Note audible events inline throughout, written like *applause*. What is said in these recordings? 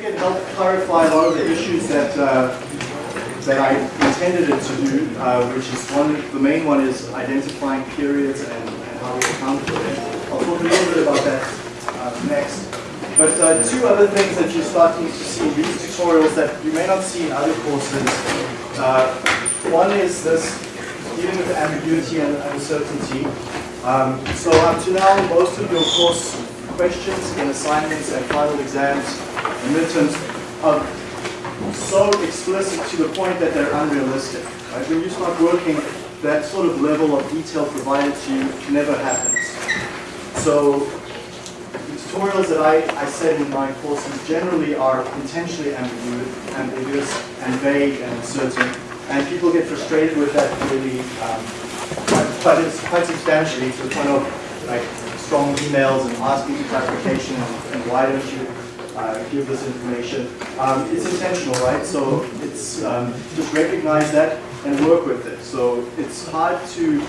think it helped clarify a lot of the issues that uh, that I intended it to do, uh, which is one, the main one is identifying periods and, and how we account for them. I'll talk a little bit about that uh, next. But uh, two other things that you're starting to see in these tutorials that you may not see in other courses. Uh, one is this dealing with ambiguity and uncertainty. Um, so up to now, most of your course questions in assignments and final exams are so explicit to the point that they're unrealistic. Right? When you start working, that sort of level of detail provided to you never happens. So the tutorials that I, I set in my courses generally are intentionally ambiguous, ambiguous and vague and uncertain, and people get frustrated with that really um, quite, quite substantially to the point of like strong emails and asking for clarification and, and why don't you uh, give this information. Um, it's intentional, right? So it's um, just recognize that and work with it. So it's hard to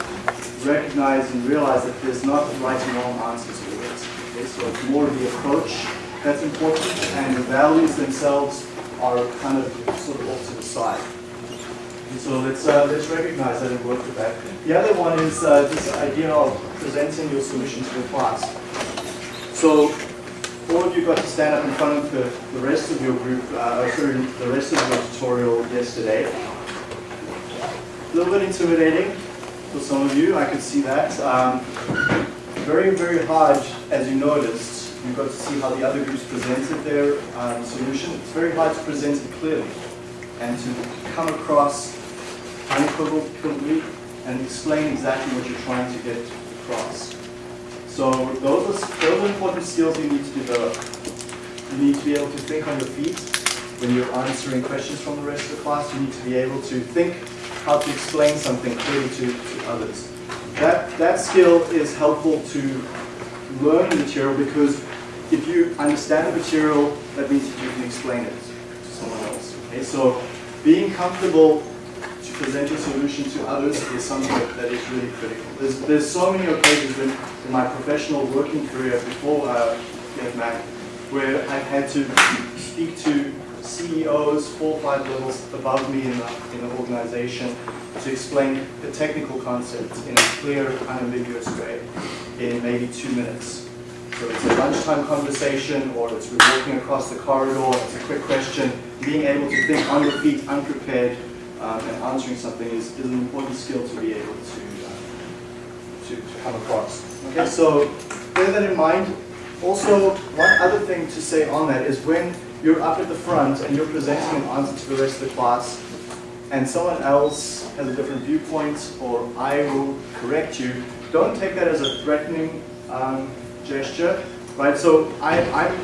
recognize and realize that there's not right and wrong answers to it. Okay? So it's more the approach that's important and the values themselves are kind of sort of off to the side. And so let's, uh, let's recognize that and work with that. The other one is uh, this idea of presenting your solution to the class. So of you got to stand up in front of the, the rest of your group, uh, sorry, the rest of your tutorial yesterday. A little bit intimidating for some of you, I could see that. Um, very, very hard, as you noticed, you got to see how the other groups presented their um, solution. It's very hard to present it clearly and to come across unequivocally and explain exactly what you're trying to get across. So those are, those are important skills you need to develop. You need to be able to think on your feet when you're answering questions from the rest of the class. You need to be able to think how to explain something clearly to, to others. That, that skill is helpful to learn the material because if you understand the material, that means you can explain it to someone else. Okay? So being comfortable present your solution to others is something that is really critical. There's, there's so many occasions in, my professional working career before uh, GetMac where I've had to speak to CEOs four five levels above me in the, in the organization to explain the technical concepts in a clear, unambiguous way in maybe two minutes. So it's a lunchtime conversation or it's walking across the corridor, it's a quick question. Being able to think on your feet, unprepared, um, and answering something is, is an important skill to be able to, uh, to, to come across. Okay, so bear that in mind. Also, one other thing to say on that is when you're up at the front and you're presenting an answer to the rest of the class, and someone else has a different viewpoint, or I will correct you, don't take that as a threatening um, gesture, right? So I, I'm,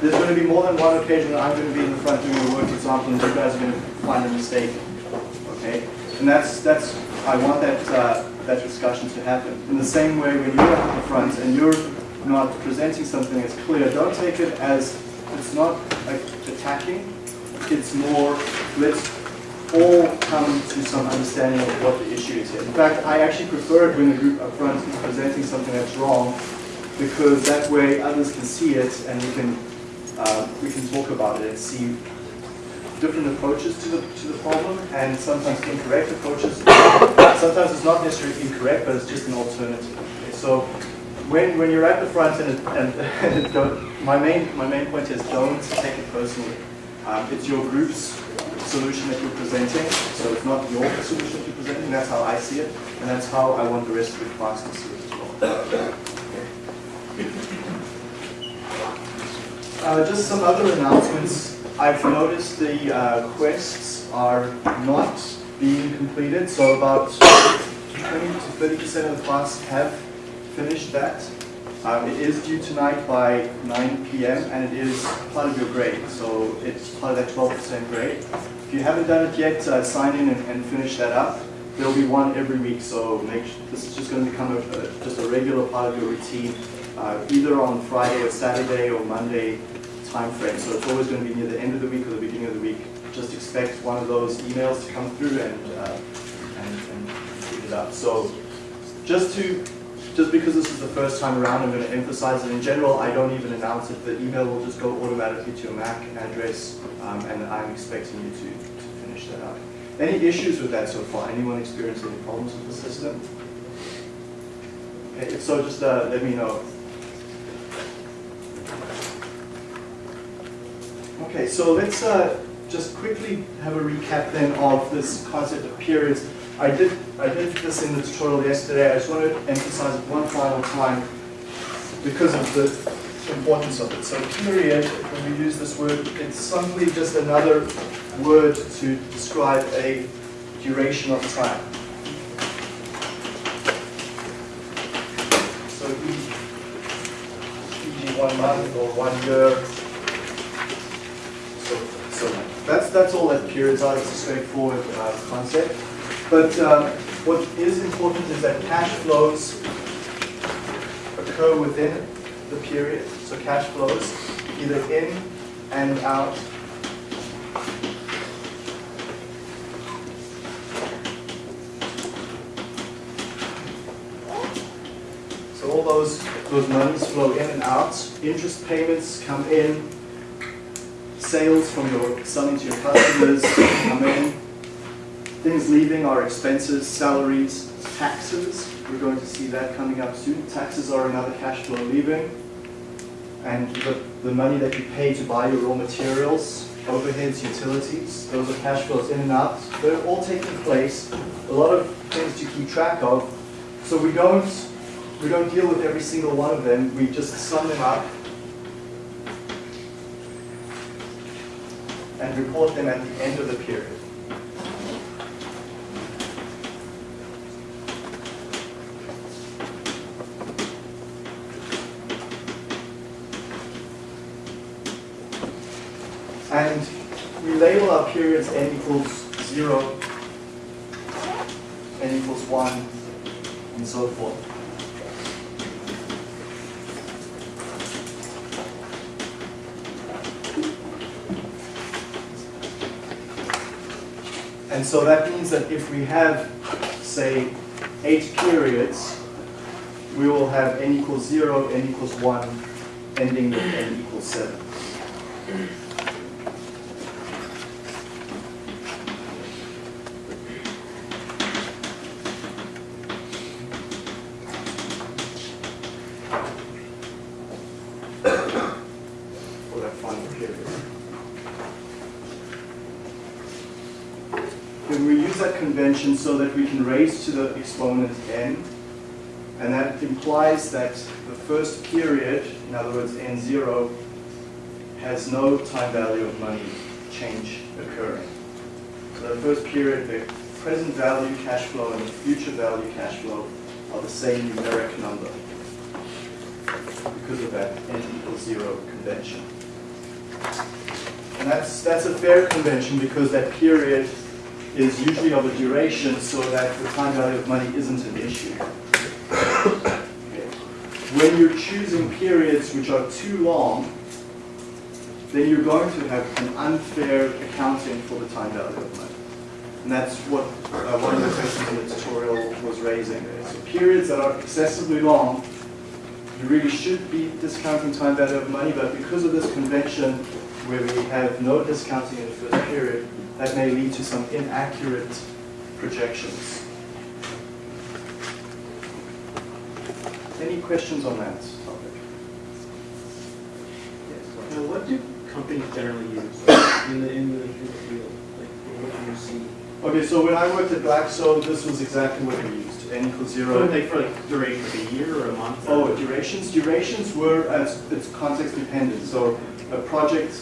there's going to be more than one occasion that I'm going to be in the front doing a work example, and you guys are going to find a mistake, okay? And that's that's I want that uh, that discussion to happen. In the same way, when you're the front and you're not presenting something as clear, don't take it as it's not like attacking. It's more let's all come to some understanding of what the issue is here. In fact, I actually prefer it when the group up front is presenting something that's wrong, because that way others can see it and we can uh, we can talk about it and see different approaches to the to the problem and sometimes incorrect approaches. *coughs* sometimes it's not necessarily incorrect, but it's just an alternative. Okay, so when when you're at the front and, and, *laughs* and my main my main point is don't take it personally. Um, it's your group's solution that you're presenting, so it's not your solution that you're presenting. That's how I see it, and that's how I want the rest of the class to see it as well. *coughs* Uh, just some other announcements. I've noticed the uh, quests are not being completed, so about 20 to 30% of the class have finished that. Um, it is due tonight by 9 p.m. and it is part of your grade, so it's part of that 12% grade. If you haven't done it yet, uh, sign in and, and, finish that up. There'll be one every week, so make, this is just going to become a, a, just a regular part of your routine, uh, either on Friday or Saturday or Monday time frame. So it's always going to be near the end of the week or the beginning of the week. Just expect one of those emails to come through and, uh, and, and pick it up. So just to just because this is the first time around, I'm going to emphasize it. In general, I don't even announce it. The email will just go automatically to your MAC address, um, and I'm expecting you to, to finish that up. Any issues with that so far? Anyone experienced any problems with the system? Okay, if so, just uh, let me know. Okay, so let's uh, just quickly have a recap then of this concept of periods. I did, I did this in the tutorial yesterday. I just want to emphasize it one final time because of the importance of it. So period, when we use this word, it's simply just another word to describe a duration of time. So e.g. one month or one year. So, that's, that's all that periods are. It's a straightforward uh, concept. But um, what is important is that cash flows occur within the period. So cash flows either in and out So all those, those monies flow in and out. Interest payments come in. Sales from your selling to your customers come in. Things leaving are expenses, salaries, taxes. We're going to see that coming up soon. Taxes are another cash flow leaving. And the, the money that you pay to buy your raw materials, overheads, utilities, those are cash flows in and out. They're all taking place. A lot of things to keep track of. So we don't, we don't deal with every single one of them. We just sum them up and report them at the end of the period. And we label our periods n equals 0, n equals 1, and so forth. And so that means that if we have, say, eight periods, we will have n equals 0, n equals 1, ending with n equals 7. For that final period. Then we use that convention so that we can raise to the exponent n, and that implies that the first period, in other words n0, has no time value of money change occurring. So the first period, the present value cash flow and the future value cash flow are the same numeric number because of that n equals 0 convention. And that's, that's a fair convention because that period is usually of a duration so that the time value of money isn't an issue. When you're choosing periods which are too long, then you're going to have an unfair accounting for the time value of money. And that's what uh, one of the questions in the tutorial was raising. So periods that are excessively long, you really should be discounting time value of money, but because of this convention where we have no discounting in the first period, that may lead to some inaccurate projections. Any questions on that topic? Yes. Now, what do companies generally use in the, in the, in the field? Like, what do you see? Okay, so when I worked at Blackstone, this was exactly what we used, n equals zero. like, for like duration of a year or a month? Oh, durations? Durations were, as it's context dependent. So a project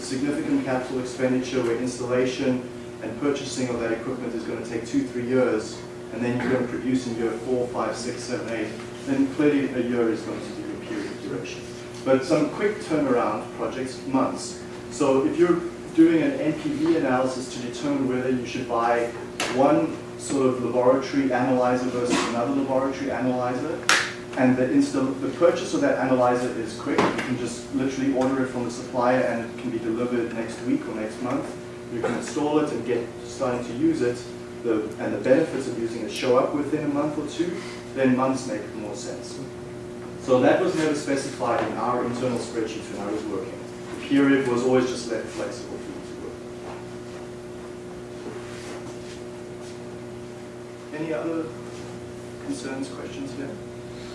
significant capital expenditure where installation and purchasing of that equipment is going to take two, three years, and then you're going to produce in year four, five, six, seven, eight, then clearly a year is going to be a period of duration. But some quick turnaround projects, months. So if you're doing an NPV analysis to determine whether you should buy one sort of laboratory analyzer versus another laboratory analyzer, and the, install, the purchase of that analyzer is quick. You can just literally order it from the supplier and it can be delivered next week or next month. You can install it and get starting to use it. The, and the benefits of using it show up within a month or two. then months make more sense. So that was never specified in our internal spreadsheets when I was working. The period was always just left flexible for you to work. Any other concerns, questions here?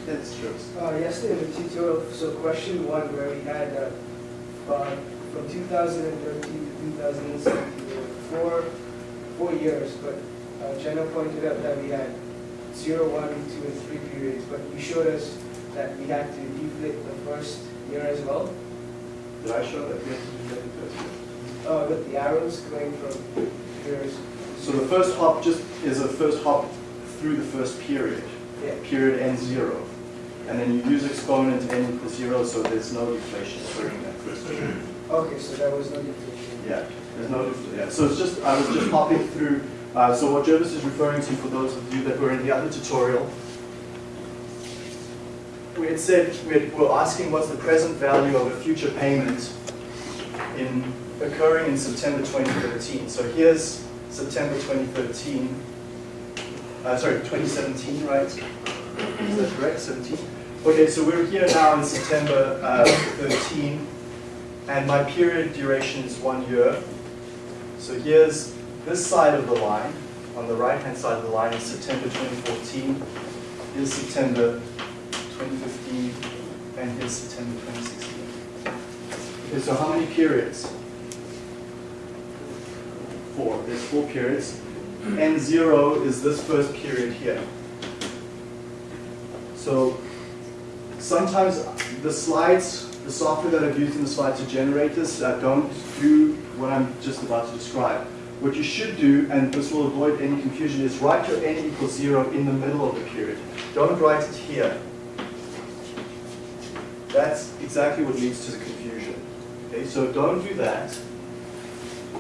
Yes, sure. Uh, yesterday in the tutorial, so question one where we had, uh, uh, from two thousand and thirteen to two thousand and seventeen, four, four years, but, uh, Jenna pointed out that we had zero, one, two, and three periods, but you showed us that we had to deflate the first year as well, Did I show that? Yes, you did it first. uh, with the arrows going from years. So the first hop just is a first hop through the first period. Yeah, Period ends zero. And then you use exponent n equals zero, so there's no deflation during that okay, so there was no deflation. Yeah, there's no, deflation. yeah, so it's just, I was just hopping through, uh, so what Jervis is referring to for those of you that were in the other tutorial, we had said, we had- we're asking what's the present value of a future payment in, occurring in September 2013. So here's September 2013, uh, sorry, 2017, right? Is that correct, 17? Okay, so we're here now in September uh, 13, and my period duration is one year. So here's this side of the line, on the right-hand side of the line is September 2014, here's September 2015, and here's September 2016. Okay, so how many periods? Four, there's four periods. N0 is this first period here. So sometimes the slides, the software that I've used in the slides to generate this don't do what I'm just about to describe. What you should do, and this will avoid any confusion, is write your n equals zero in the middle of the period. Don't write it here. That's exactly what leads to the confusion. Okay, so don't do that.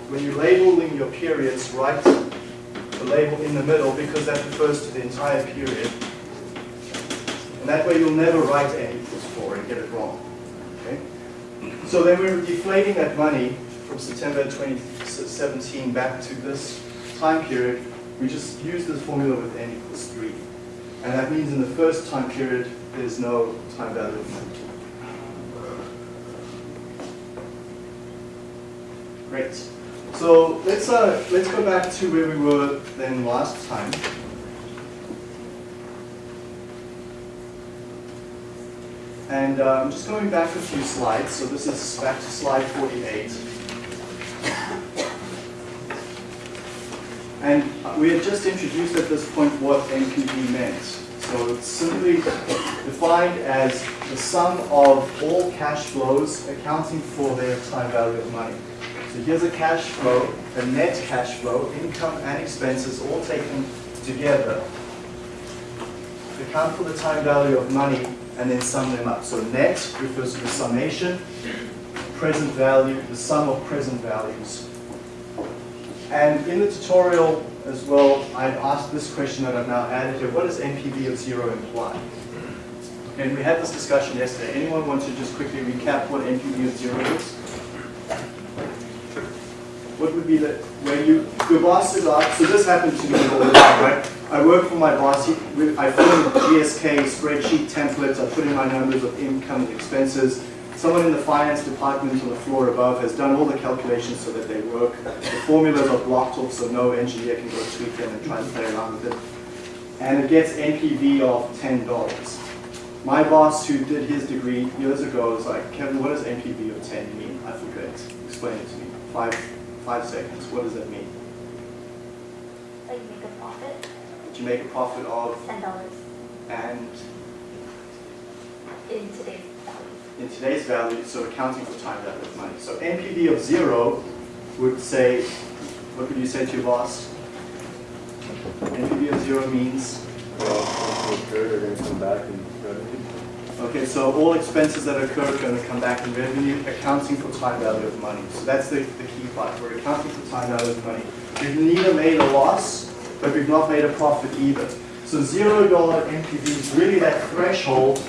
When you're labeling your periods, write the label in the middle because that refers to the entire period. And that way you'll never write n equals 4 and get it wrong. Okay? So then we're deflating that money from September 2017 back to this time period. We just use this formula with n equals 3. And that means in the first time period, there's no time value of money. Great. So let's, uh, let's go back to where we were then last time. And uh, I'm just going back a few slides. So this is back to slide 48. And we had just introduced at this point what NPV meant. So it's simply defined as the sum of all cash flows accounting for their time value of money. So here's a cash flow, a net cash flow, income and expenses all taken together. Account for the time value of money and then sum them up. So net refers to the summation, present value, the sum of present values. And in the tutorial as well, I've asked this question that I've now added here. What does NPV of zero imply? And we had this discussion yesterday. Anyone want to just quickly recap what NPV of zero is? What would be the, where you, your boss is so this happened to me all the time, right? I work for my boss, I fill in GSK spreadsheet templates, I put in my numbers of income and expenses. Someone in the finance department on the floor above has done all the calculations so that they work. The formulas are blocked off so no engineer can go tweak them and try and play around with it. And it gets NPV of ten dollars. My boss who did his degree years ago was like, Kevin, what does NPV of ten mean? I forget. Explain it to me. Five, five seconds. What does that mean? Like you make a profit, Did you make a profit of ten dollars and in today's value. in today's value, so accounting for time value of money. So NPV of zero would say, what would you say to your boss? NPV of zero means, Occurred are going to come back in revenue. okay, so all expenses that occur are going to come back in revenue, accounting for time value of money. So that's the, the key part. We're accounting for time value of money. We've neither made a loss, but we've not made a profit either. So zero dollar NPV is really that threshold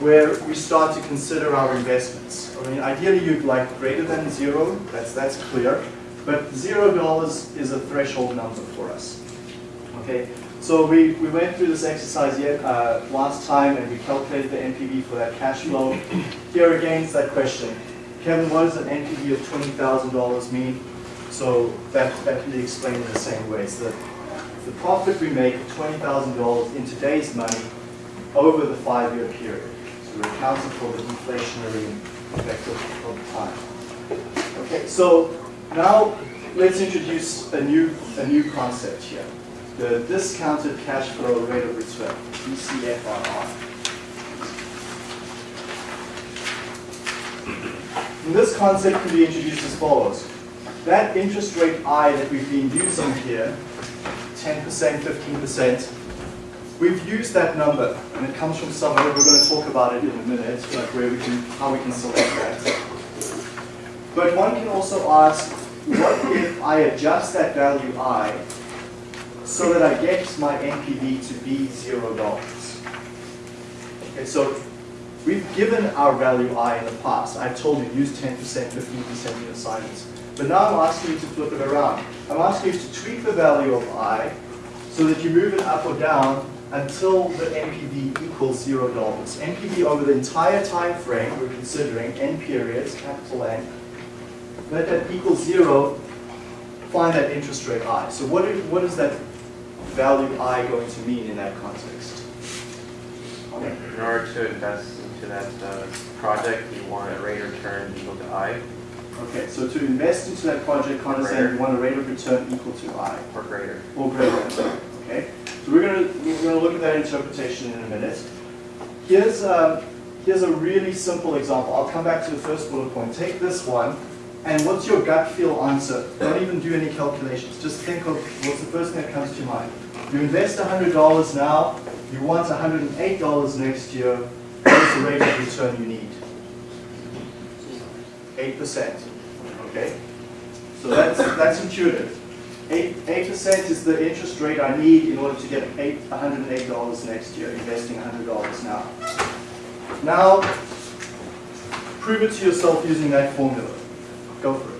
where we start to consider our investments. I mean, ideally you'd like greater than zero, that's, that's clear, but zero dollars is a threshold number for us. Okay, So we, we went through this exercise yet, uh, last time and we calculated the NPV for that cash flow. Here again is that question. Kevin, what does an NPV of $20,000 mean? So that, that can be explained in the same way. So that the profit we make of $20,000 in today's money over the five-year period. So we're accounting for the deflationary effect of, of time. Okay, so now let's introduce a new, a new concept here. The discounted cash flow rate of return, DCFRR. And this concept can be introduced as follows. That interest rate I that we've been using here, 10%, 15%, we've used that number, and it comes from somewhere, we're going to talk about it in a minute, like where we can, how we can select that. But one can also ask, what if I adjust that value I so that I get my NPV to be zero dollars? Okay, so we've given our value I in the past. I've told you use 10%, 15% in your assignments. But now I'm asking you to flip it around. I'm asking you to tweak the value of I so that you move it up or down until the NPV equals zero dollars. NPV over the entire time frame we're considering, N periods, capital N, let that equal zero, find that interest rate I. So what, is, what is that value I going to mean in that context? In order to invest into that uh, project, you want a rate of return equal to I Okay, so to invest into that project, Connor said you want a rate of return equal to I, or greater. or greater okay? So we're gonna, we're gonna look at that interpretation in a minute. Here's, um, here's a really simple example. I'll come back to the first bullet point. Take this one, and what's your gut feel answer? Don't even do any calculations. Just think of what's the first thing that comes to your mind. You invest $100 now, you want $108 next year, what's the rate of return you need? 8%, okay? So that's, that's intuitive. 8, 8% is the interest rate I need in order to get eight, $108 next year, investing $100 now. Now, prove it to yourself using that formula. Go for it.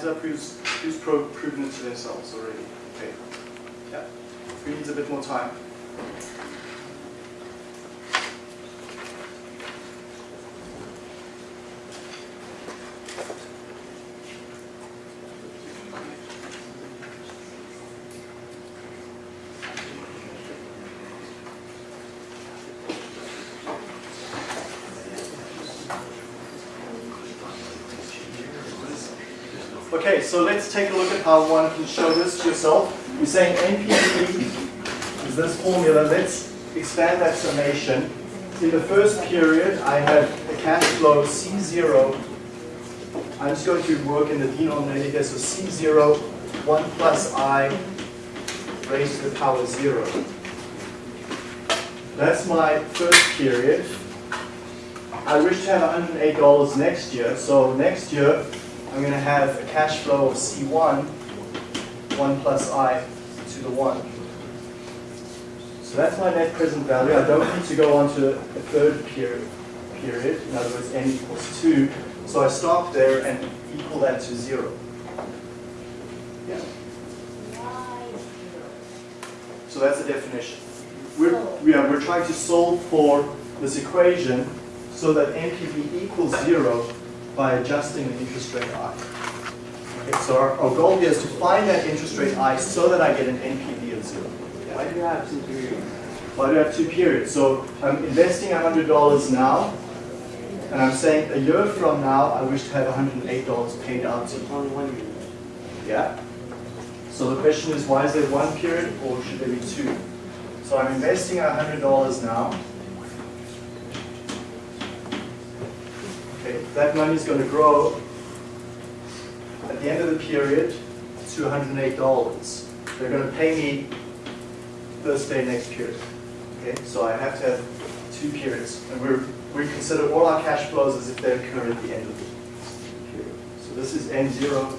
Hands up who's, who's pro proven it to themselves already. Okay. Yeah. Who needs a bit more time? Okay, so let's take a look at how one can show this to yourself. You're saying NPV is this formula. Let's expand that summation. In the first period, I have a cash flow C0, I'm just going to work in the denominator here, so C0, 1 plus I raised to the power 0. That's my first period. I wish to have $108 next year, so next year I'm going to have a cash flow of C1, 1 plus I to the 1. So that's my net present value. I don't need to go on to a third period, period, in other words, n equals 2. So I stop there and equal that to 0. Yeah. So that's the definition. We're, we are, we're trying to solve for this equation so that NPV equals 0 by adjusting the interest rate I. Okay, so our, our goal here is to find that interest rate I so that I get an NPV of 0. Why do you have two periods? I do have two periods. So I'm investing $100 now, and I'm saying a year from now, I wish to have $108 paid out to year. Yeah? So the question is, why is there one period, or should there be two? So I'm investing $100 now. Okay, that money is going to grow at the end of the period to $108. They're going to pay me first day next period. Okay, so I have to have two periods, and we're, we consider all our cash flows as if they occur at the end of the period. So this is N0,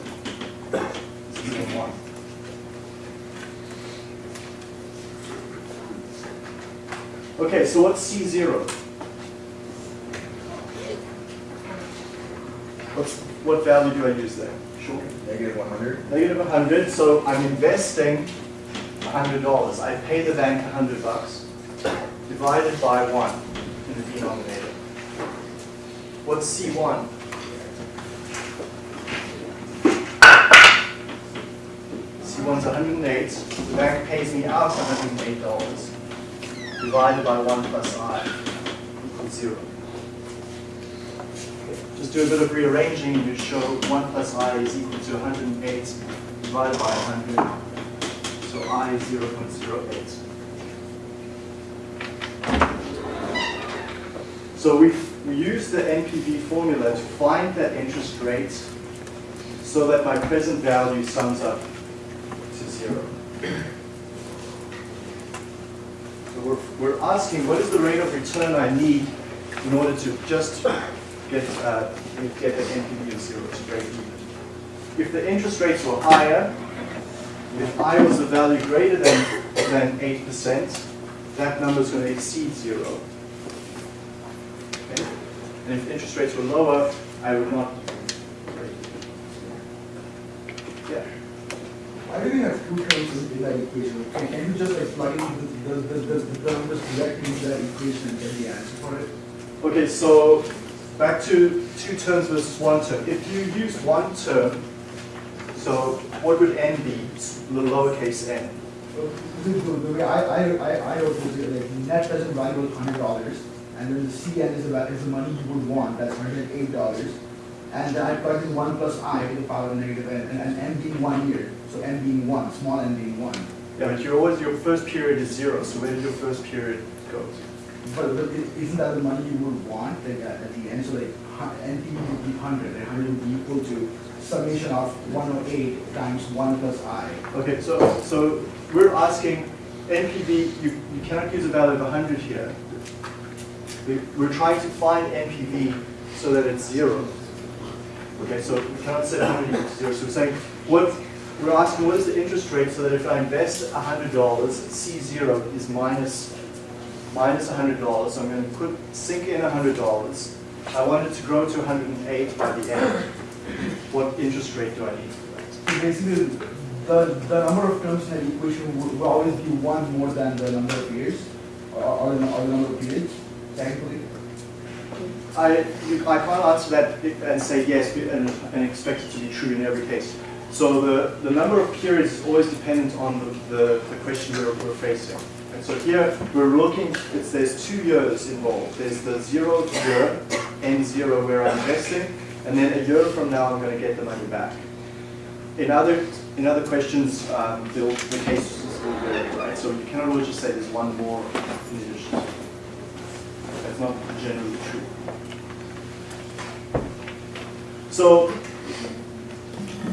this is N1. Okay, so what's C0? What's, what value do I use there? Sure. Negative one hundred? Negative 100, so I'm investing $100. I pay the bank 100 bucks, divided by 1 in the denominator. What's C1? C1's 108, the bank pays me out $108, divided by 1 plus I equals 0. Just do a bit of rearranging, and you show 1 plus i is equal to 108 divided by 100. So i is 0.08. So we, we use the NPV formula to find that interest rate so that my present value sums up to zero. So we're, we're asking what is the rate of return I need in order to just get, uh, get an NPV of zero to break even. If the interest rates were higher, if I was a value greater than, than 8%, that number is going to exceed zero. Okay? And if interest rates were lower, I would not. Yeah. Why do we have two terms in in that equation? Can, can you just like plug in the, the, the, the, the numbers directly into that equation and get the answer for it? Okay, so back to two terms versus one term. If you use one term, so what would n be? The lowercase n. The, way I, I, I, I wrote this, is like net present value was hundred dollars, and then the CN is the, is the money you would want, that's hundred and eight dollars. And then I plug in one plus I to the power of negative n, and, and n being one year, so n being one, small n being one. Yeah, but you're always, your first period is zero, so where did your first period go? But, but isn't that the money you would want, like, at, at the end, so like, NP would be hundred, and hundred would be equal to summation of one oh eight times one plus I. Okay, so, so we're asking NPV, you, you cannot use a value of 100 here. We- We're trying to find NPV so that it's zero. Okay, so we cannot set 100 equal to zero. So we're saying, what, we're asking what is the interest rate so that if I invest $100, C0 is minus, minus $100. So I'm going to put, sink in $100. I want it to grow to 108 by the end. What interest rate do I need for that? So Basically, the, the number of terms in an equation will, will always be one more than the number of years, or, or the, or the number of periods, technically. I, you- I can't answer that and say yes and, and expect it to be true in every case. So the, the number of periods is always dependent on the, the, the question we're, we're facing. And so here we're looking, it's, there's two years involved. There's the zero year, N zero where I'm investing, and then a year from now I'm going to get the money back. In other, in other questions, um, the, the case is will vary, right? So you cannot always just say there's one more in addition. That's not generally true. So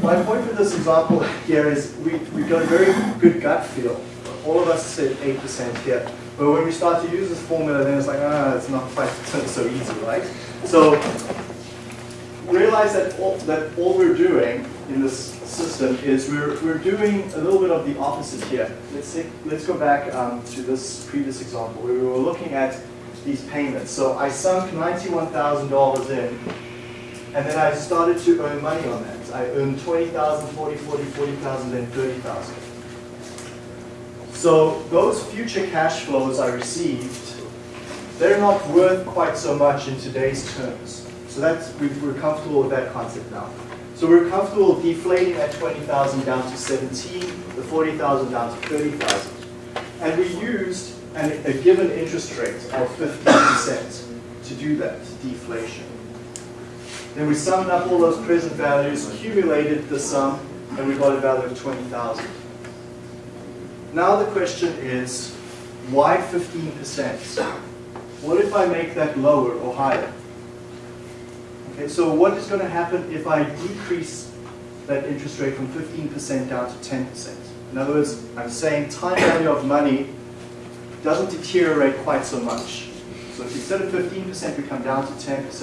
my point with this example here is we, we've got a very good gut feel. All of us said 8% here. But when we start to use this formula, then it's like, ah, it's not quite so easy, right? So realize that all, that all we're doing in this system is we're, we're doing a little bit of the opposite here. Let's, say, let's go back um, to this previous example where we were looking at these payments. So I sunk $91,000 in and then I started to earn money on that. I earned 20,000, 40, 40, 40,000, then 30,000. So those future cash flows I received, they're not worth quite so much in today's terms. So that's, we- we're comfortable with that concept now. So we're comfortable deflating that 20,000 down to 17, the 40,000 down to 30,000. And we used an, a given interest rate of 15% to do that deflation. Then we summed up all those present values, accumulated the sum, and we got a value of 20,000. Now the question is, why 15%? What if I make that lower or higher? Okay, so what is going to happen if I decrease that interest rate from 15% down to 10%? In other words, I'm saying time value of money doesn't deteriorate quite so much. So if instead of 15% we come down to 10%, It's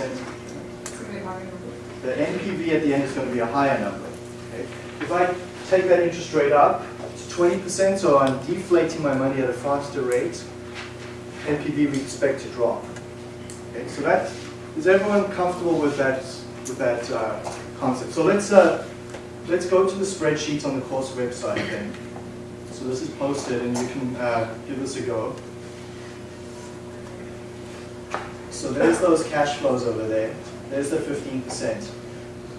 gonna be hard. the NPV at the end is going to be a higher number. Okay? If I take that interest rate up 20%, so I'm deflating my money at a faster rate, NPV we expect to drop. Okay, so that is everyone comfortable with that with that uh, concept? So let's uh, let's go to the spreadsheet on the course website then. So this is posted, and you can uh, give this a go. So there's those cash flows over there. There's the 15%.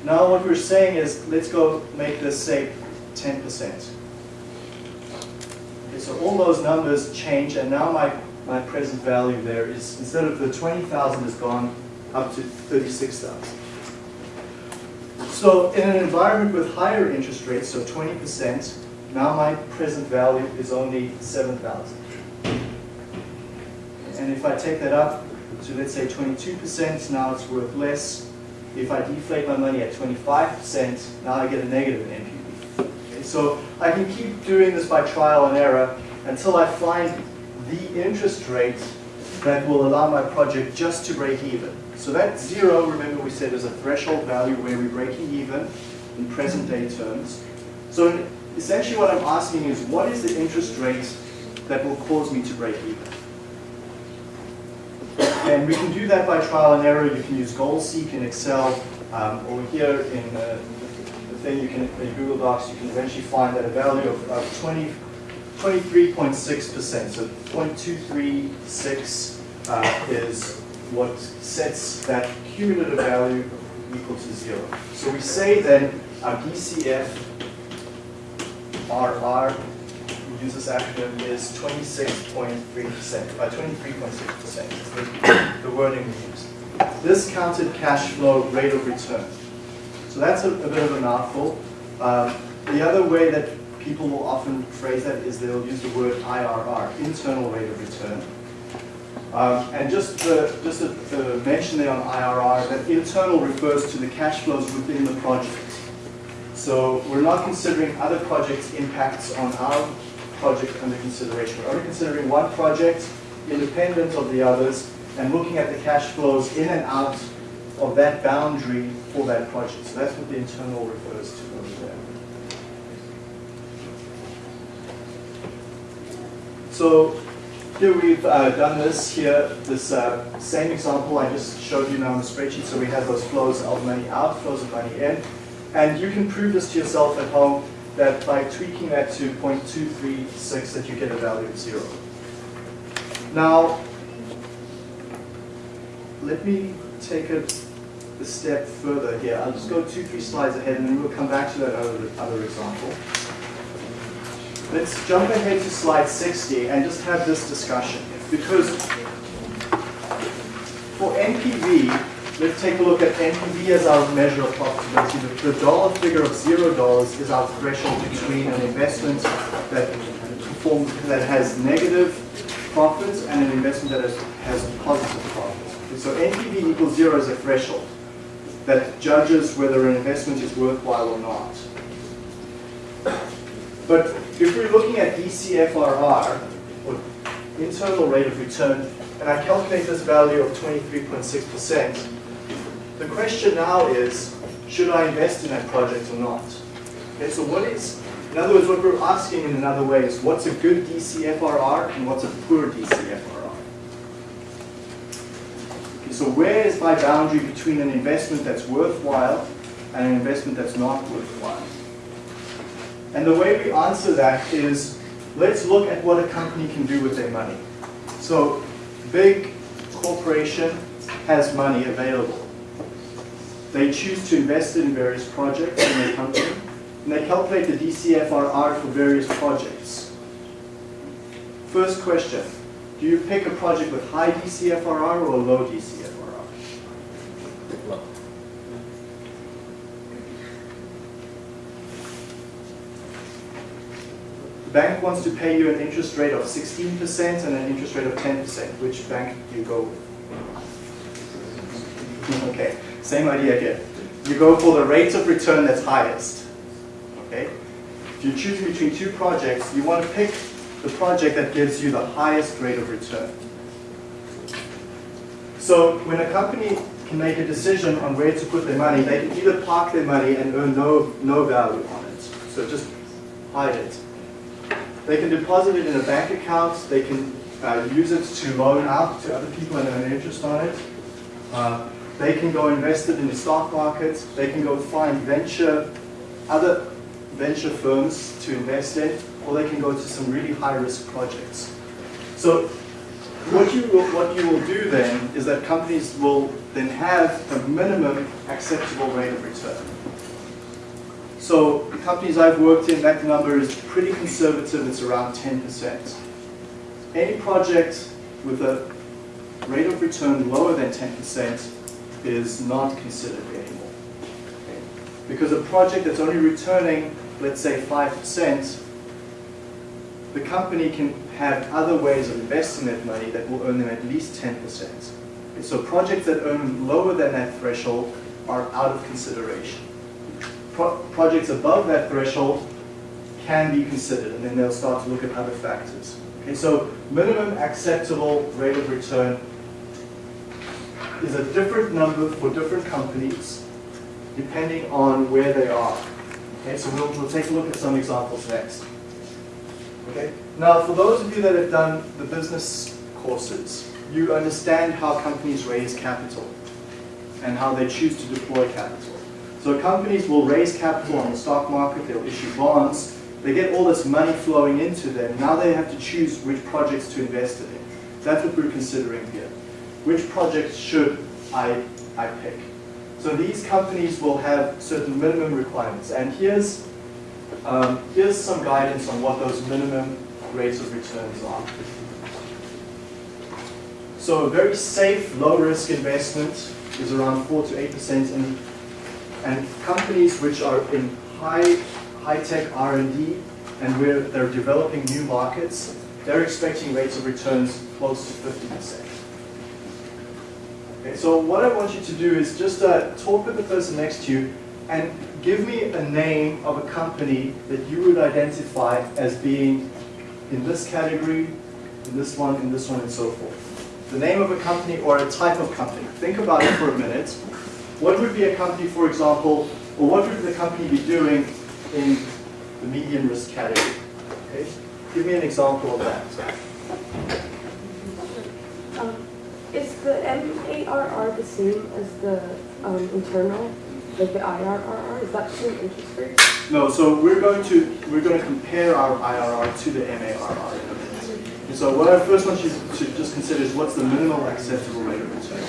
Now what we're saying is, let's go make this say 10%. So all those numbers change, and now my, my present value there is, instead of the 20,000 has gone up to 36,000. So in an environment with higher interest rates, so 20%, now my present value is only 7,000. And if I take that up to let's say 22%, now it's worth less. If I deflate my money at 25%, now I get a negative NPV. So I can keep doing this by trial and error until I find the interest rate that will allow my project just to break even. So that zero, remember we said is a threshold value where we're breaking even in present day terms. So essentially what I'm asking is what is the interest rate that will cause me to break even? And we can do that by trial and error. You can use Goal Seek in Excel. Um, over here in uh, thing, you can in Google Docs, you can eventually find that a value of, of 20, 23.6%. So 0.236 uh, is what sets that cumulative value equal to zero. So we say then our DCF RR, we use this acronym, is 26.3%, uh, 23.6%, the, the wording we use. Discounted cash flow rate of return. So that's a, a bit of a mouthful. Um, the other way that people will often phrase that is they'll use the word IRR, internal rate of return. Um, and just the, just a, mention there on IRR, that internal refers to the cash flows within the project. So we're not considering other projects' impacts on our project under consideration. We're only considering one project independent of the others and looking at the cash flows in and out of that boundary for that project. So that's what the internal refers to over there. So here we've uh, done this here, this uh, same example I just showed you now on the spreadsheet. So we have those flows of money out, flows of money in. And you can prove this to yourself at home that by tweaking that to 0.236 that you get a value of zero. Now, let me take it a step further here. I'll just go two, three slides ahead and then we'll come back to that other, other example. Let's jump ahead to slide 60 and just have this discussion. Because for NPV, let's take a look at NPV as our measure of profitability. The, the dollar figure of zero dollars is our threshold between an investment that performs that has negative profits and an investment that has, has positive profits. So NPV equals zero is a threshold. That judges whether an investment is worthwhile or not. But if we're looking at DCFRR, or internal rate of return, and I calculate this value of 23.6%, the question now is, should I invest in that project or not? Okay, so what is, in other words, what we're asking in another way is, what's a good DCFRR and what's a poor DCFRR? So where is my boundary between an investment that's worthwhile and an investment that's not worthwhile? And the way we answer that is, let's look at what a company can do with their money. So, big corporation has money available. They choose to invest it in various projects in their company, and they calculate the DCFRR for various projects. First question, do you pick a project with high DCFRR or low DCFRR? The bank wants to pay you an interest rate of 16% and an interest rate of 10%. Which bank do you go with? *laughs* Okay, same idea here. You go for the rate of return that's highest. Okay? If you're choosing between two projects, you want to pick the project that gives you the highest rate of return. So when a company can make a decision on where to put their money, they can either park their money and earn no, no value on it. So just hide it. They can deposit it in a bank account. They can uh, use it to loan out to other people and earn interest on it. Uh, they can go invest it in the stock market. They can go find venture, other venture firms to invest in, or they can go to some really high-risk projects. So what you will, what you will do then is that companies will then have a minimum acceptable rate of return. So the companies I've worked in, that number is pretty conservative, it's around 10%. Any project with a rate of return lower than 10% is not considered anymore. Because a project that's only returning, let's say 5%, the company can have other ways of investing that money that will earn them at least 10%. So projects that earn lower than that threshold are out of consideration pro projects above that threshold can be considered, and then they'll start to look at other factors. Okay, so minimum acceptable rate of return is a different number for different companies depending on where they are. Okay, so we'll, we'll take a look at some examples next. Okay, now for those of you that have done the business courses, you understand how companies raise capital and how they choose to deploy capital. So companies will raise capital on the stock market, they'll issue bonds, they get all this money flowing into them. Now they have to choose which projects to invest in. That's what we're considering here. Which projects should I, I pick? So these companies will have certain minimum requirements. And here's, um, here's some guidance on what those minimum rates of returns are. So a very safe, low-risk investment is around 4 to 8% and and companies which are in high, high-tech R&D and where they're developing new markets, they're expecting rates of returns close to 50%. Okay, so what I want you to do is just uh, talk with the person next to you and give me a name of a company that you would identify as being in this category, in this one, in this one, and so forth. The name of a company or a type of company. Think about it for a minute. What would be a company, for example, or what would the company be doing in the medium risk category? Okay? Give me an example of that. Um, is the MARR the same as the um, internal, like the IRR? Is that the same interest rate? No, so we're going to we're going to compare our IRR to the MARR. And so what I first want you to just consider is what's the minimal acceptable rate of return.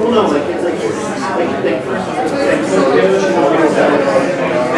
Well, no, like, it's like, like, like, like,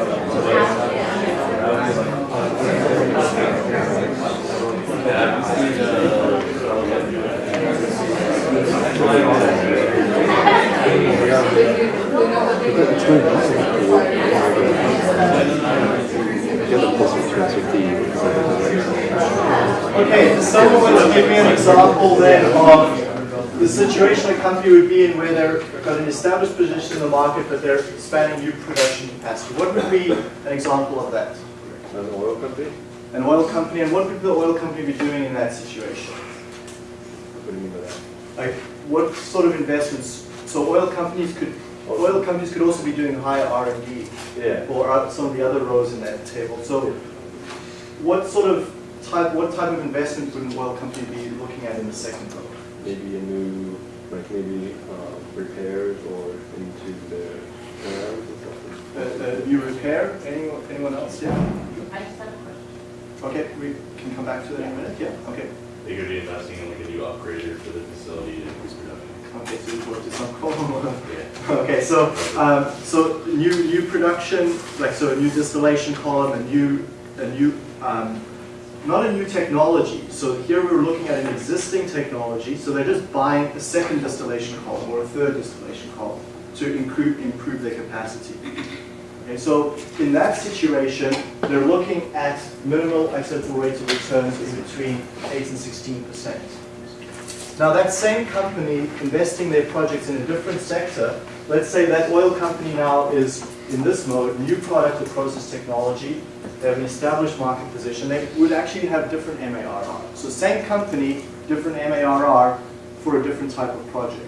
Okay, someone to give me an example then of the situation a company would be in where they've got an established position in the market, but they're expanding new production capacity? What would be an example of that? An oil company? An oil company, and what would the oil company be doing in that situation? What do you mean by that? Like, what sort of investments? So oil companies could, oil companies could also be doing higher R and D, Yeah. or some of the other rows in that table. So, what sort of type, what type of investment would an oil company be looking at in the second row? Maybe a new, like maybe uh, repairs or into the turnarounds and stuff. Uh, uh, new repair? Anyone, anyone else? Yeah. I just have a question. Okay, we can come back to that in a minute. Yeah. Okay. They could be investing in like a new upgrader for the facility to increase production. Okay, so. Yeah. *laughs* Okay, so, um, so new, new production, like, so a new distillation column, a new, a new, um, not a new technology. So here we're looking at an existing technology, so they're just buying a second distillation column or a third distillation column to improve, improve their capacity. Okay, so in that situation, they're looking at minimal acceptable rates of returns in between 8 and 16 percent. Now that same company investing their projects in a different sector, let's say that oil company now is in this mode, new product or process technology, they have an established market position, they would actually have different MARR. So same company, different MARR for a different type of project.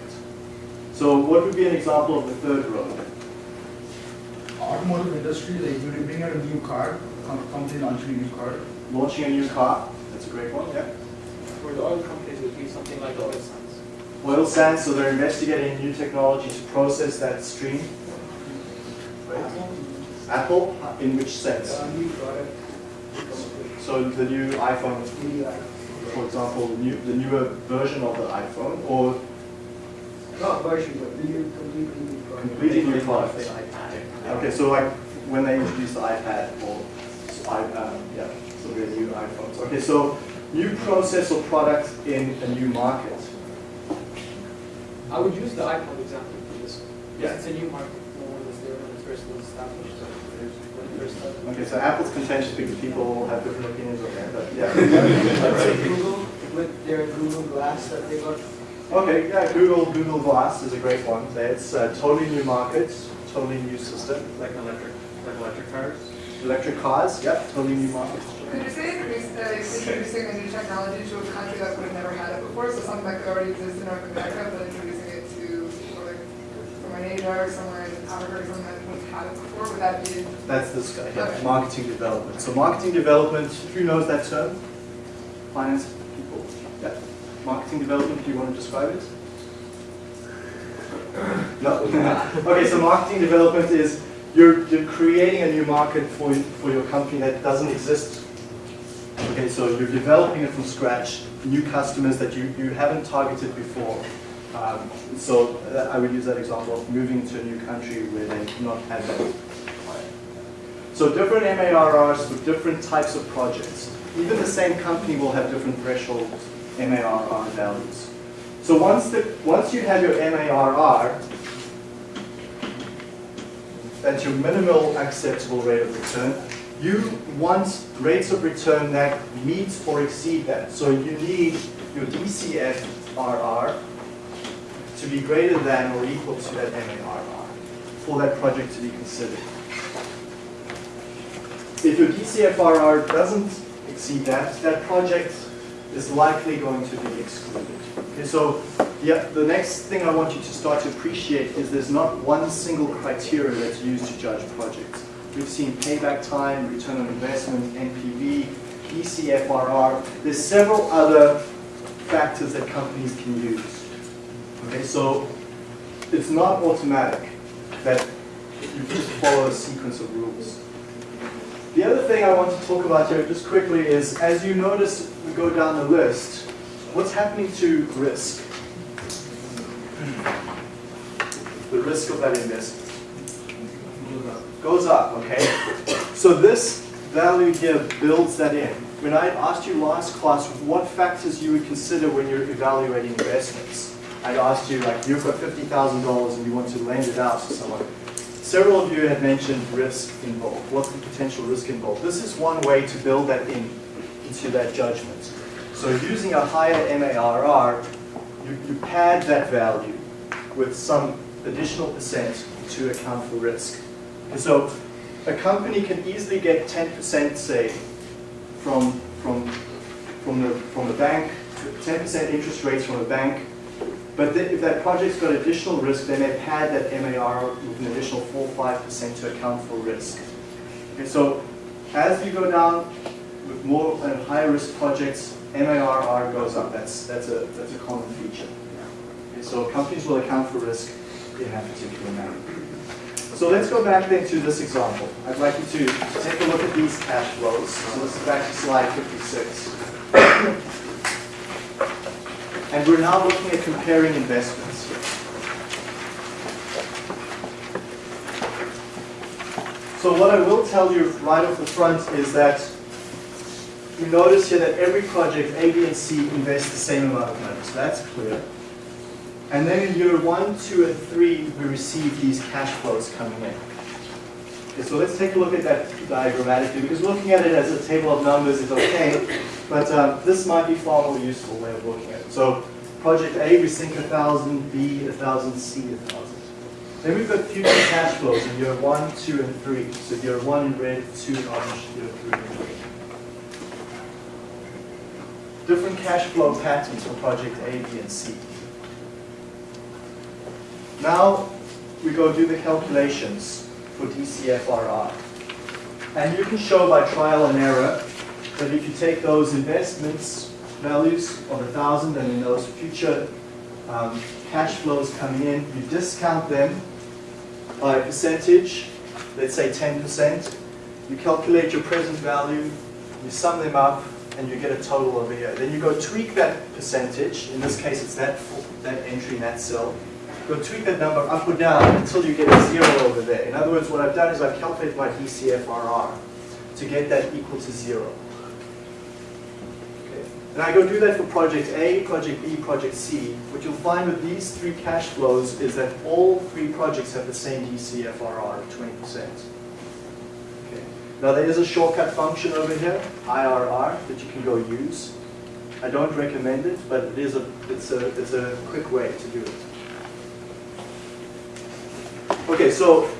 So what would be an example of the third row? Automotive industry, they you bring out a new car, com- company launching a new car. Launching a new car, that's a great one, yeah. For the oil companies, it would be something like oil sands. Oil sands, so they're investigating new technology to process that stream. Apple, in which sense? So the new iPhone, for example, the new, the newer version of the iPhone, or Not version, but new, completely new product. completely new product? Okay, so like when they introduced the iPad or s- i, um, yeah, so the new iPhones. Okay, so new process or product in a new market. I would use the iPod example for this one. Yeah. It's a new market, no one was there when it first was established, so there's, when it first started. Okay, so Apple's contentious because people have different opinions on that, but yeah. *laughs* Google, with their Google Glass that they got. Okay, yeah, Google, Google Glass is a great one. It's a totally new market, totally new system. Like electric, like electric cars? Electric cars, yep, totally new market. Could you say introduce, uh, introducing a new technology to a country that would have never had it before, so something that already exist in North America, but introducing it to, like, somewhere in Asia or somewhere in Africa or something that wouldn't have it before, would that be? That's this guy, yeah, Okay. marketing development. So marketing development, who knows that term? Finance people, yeah. Marketing development, do you want to describe it? No? *laughs* Okay, so marketing development is you're, you're creating a new market for, for your company that doesn't exist. Okay, so you're developing it from scratch, new customers that you, you haven't targeted before. Um, so uh, I would use that example of moving to a new country where they do not have that. So different MARRs for different types of projects. Even the same company will have different threshold MARR values. So once the once you have your MARR, that's your minimal acceptable rate of return, you want rates of return that meet or exceed that. So you need your DCFRR to be greater than or equal to that MARR for that project to be considered. If your DCFRR doesn't exceed that, that project is likely going to be excluded. Okay, so yeah, the next thing I want you to start to appreciate is there's not one single criteria that's used to judge projects. We've seen payback time, return on investment, NPV, DCFRR. There's several other factors that companies can use. Okay, so it's not automatic that you just follow a sequence of rules. The other thing I want to talk about here just quickly is, as you notice, we go down the list, what's happening to risk? The risk of that investment goes up, okay? So this value here builds that in. When I asked you last class what factors you would consider when you're evaluating investments, I asked you like you've got fifty thousand dollars and you want to lend it out to someone. Several of you had mentioned risk involved. What's the potential risk involved? This is one way to build that in into that judgment. So using a higher MARR, you, you pad that value with some additional percent to account for risk. And so a company can easily get 10% say from, from, from, the, from the bank, 10% interest rates from a bank, but then if that project's got additional risk, they may pad that MAR with an additional 4 5% to account for risk. And so as you go down with more and higher risk projects, MARR goes up. That's, that's, a, that's a common feature. Okay, so companies will account for risk in that particular manner. So let's go back then to this example. I'd like you to take a look at these cash flows. So this is back to slide 56. And we're now looking at comparing investments. So what I will tell you right off the front is that you notice here that every project, A, B, and C, invest the same amount of money. So that's clear. And then in year one, two, and three, we receive these cash flows coming in. Okay, so let's take a look at that diagrammatically, because looking at it as a table of numbers is okay, but um, this might be far more useful way of looking at it. So project A, we sink a thousand, B, a thousand, C, a thousand. Then we've got future cash flows in year one, two, and three. So year one in red, two in orange, year three in green. Different cash flow patterns for project A, B, and C. Now we go do the calculations for DCFRR. And you can show by trial and error that if you take those investments values of a thousand and then those future um, cash flows coming in, you discount them by a percentage, let's say 10%. You calculate your present value, you sum them up, and you get a total over here. Then you go tweak that percentage, in this case it's that, that entry in that cell, go tweak that number up or down until you get a zero over there. In other words, what I've done is I've calculated my DCFRR to get that equal to zero. Okay. And I go do that for project A, project B, project C. What you'll find with these three cash flows is that all three projects have the same DCFRR of 20%. Okay. Now there is a shortcut function over here, IRR, that you can go use. I don't recommend it, but it is a, it's a, it's a quick way to do it. Okay, so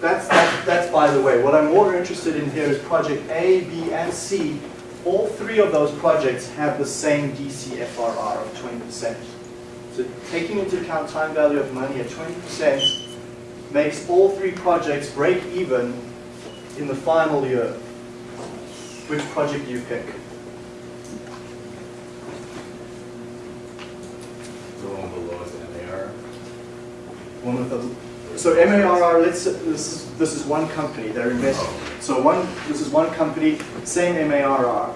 that's, that's, that's by the way. What I'm more interested in here is project A, B, and C. All three of those projects have the same DCFRR of 20%. So taking into account time value of money at 20% makes all three projects break even in the final year. Which project do you pick? The one with the lowest MAR. One with the, so MARR, let's, this is, this is one company, they're investing. So one, this is one company, same MARR,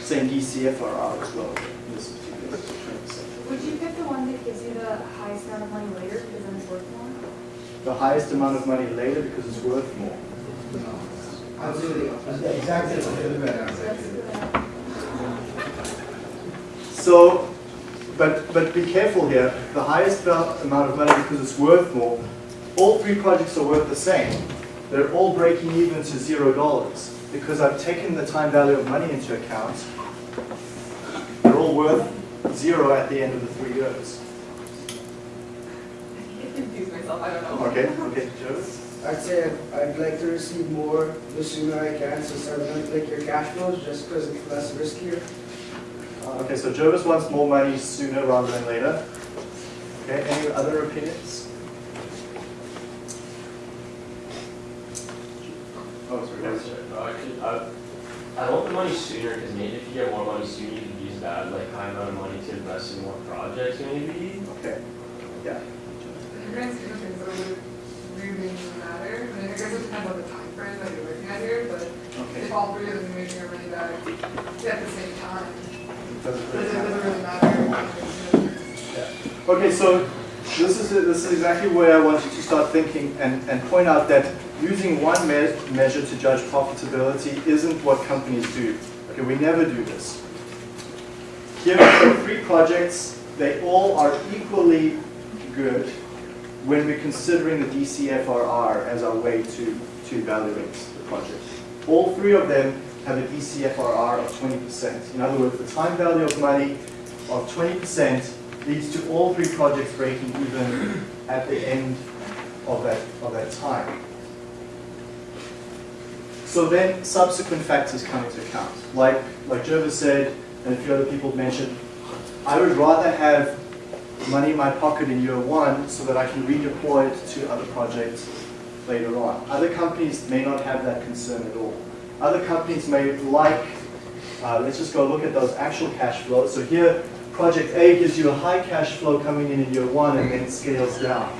same DCFRR as well. in This particular 20%. Would you pick the one that gives you the highest amount of money later because then it's worth more? The highest amount of money later because it's worth more. I'll say the the exact same, the other way around. So, but, but be careful here, the highest amount of money because it's worth more, all three projects are worth the same. They're all breaking even to zero dollars because I've taken the time value of money into account. They're all worth zero at the end of the three years. I confused myself, I don't know. Okay, okay, Joe? I'd say I'd- like to receive more the sooner I can, so start with like your cash flows, just because it's less riskier. Okay, so Jervis wants more money sooner rather than later. Okay, any other opinions? Sorry. Yes, sir. No, Actually, I, I want the money sooner, because maybe if you get more money sooner, you can use that, like, high amount of money to invest in more projects, maybe. Okay, yeah. In the grand scheme of things, it would really matter. I mean, I guess it depends on the time frame that you're looking at here, but Okay. if all three of them are making their money back at the same time, Doesn't really it, does it really matter? Okay, so this is, this is exactly where I want you to start thinking and, and point out that using one me- measure to judge profitability isn't what companies do. Okay, we never do this. Here are three projects, they all are equally good when we're considering the DCFRR as our way to, to evaluate the project. All three of them have a DCFRR of 20%. In other words, the time value of money of 20% leads to all three projects breaking even at the end of that, of that time. So then subsequent factors come into account. Like, like Jervis said, and a few other people mentioned, I would rather have money in my pocket in year one so that I can redeploy it to other projects later on. Other companies may not have that concern at all. Other companies may like, uh, let's just go look at those actual cash flows. So here, project A gives you a high cash flow coming in in year one and then scales down.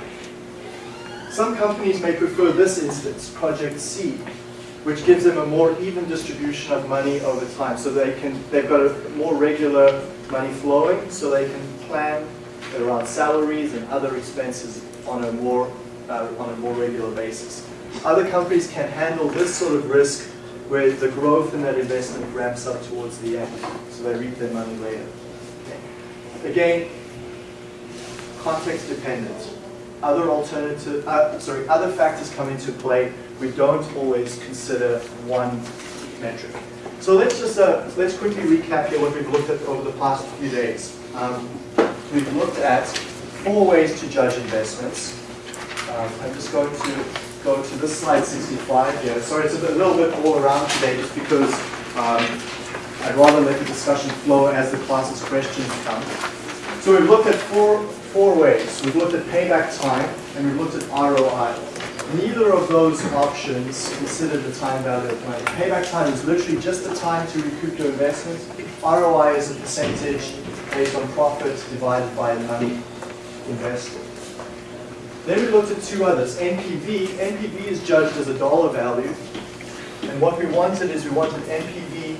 Some companies may prefer this instance, project C, which gives them a more even distribution of money over time. So they can, they've got a more regular money flowing, so they can plan around salaries and other expenses on a more, uh, on a more regular basis. Other companies can handle this sort of risk where the growth in that investment ramps up towards the end, so they reap their money later. Okay. Again, context dependent. Other alternative, uh, sorry, other factors come into play. We don't always consider one metric. So let's just uh, let's quickly recap here what we've looked at over the past few days. Um, we've looked at four ways to judge investments. Um, I'm just going to go to this slide 65 here. Sorry, it's a, bit, a little bit all around today just because um, I'd rather let the discussion flow as the class's questions come. So we've looked at four, four ways. We've looked at payback time and we've looked at ROI. Neither of those options consider the time value of money. Payback time is literally just the time to recoup your investment. ROI is a percentage based on profit divided by money invested. Then we looked at two others. NPV. NPV is judged as a dollar value. And what we wanted is we wanted NPV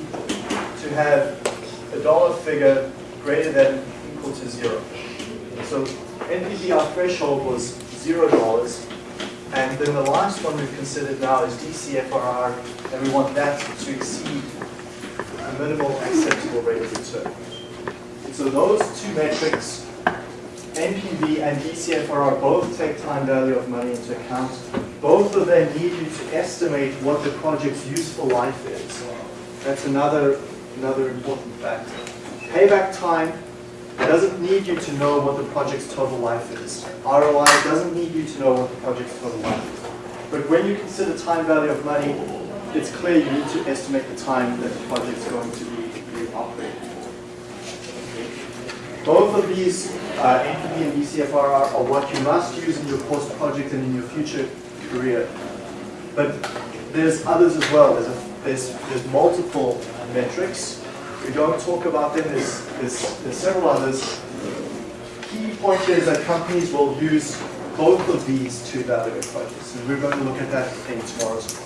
to have a dollar figure greater than equal to zero. So NPV, our threshold was zero dollars. And then the last one we've considered now is DCFRR, and we want that to exceed the minimal acceptable rate of return. So those two metrics, NPV and DCFRR, both take time value of money into account. Both of them need you to estimate what the project's useful life is. That's another, another important factor. Payback time doesn't need you to know what the project's total life is. ROI doesn't need you to know what the project's total life is. But when you consider time value of money, it's clear you need to estimate the time that the project's going to be, be operating. Both of these, uh, NPV and DCFR, are what you must use in your post-project and in your future career. But there's others as well. There's, a, there's, there's multiple metrics. We don't talk about them. There's, there's, there's several others. Key point here is that companies will use both of these to evaluate projects. And we're going to look at that in tomorrow's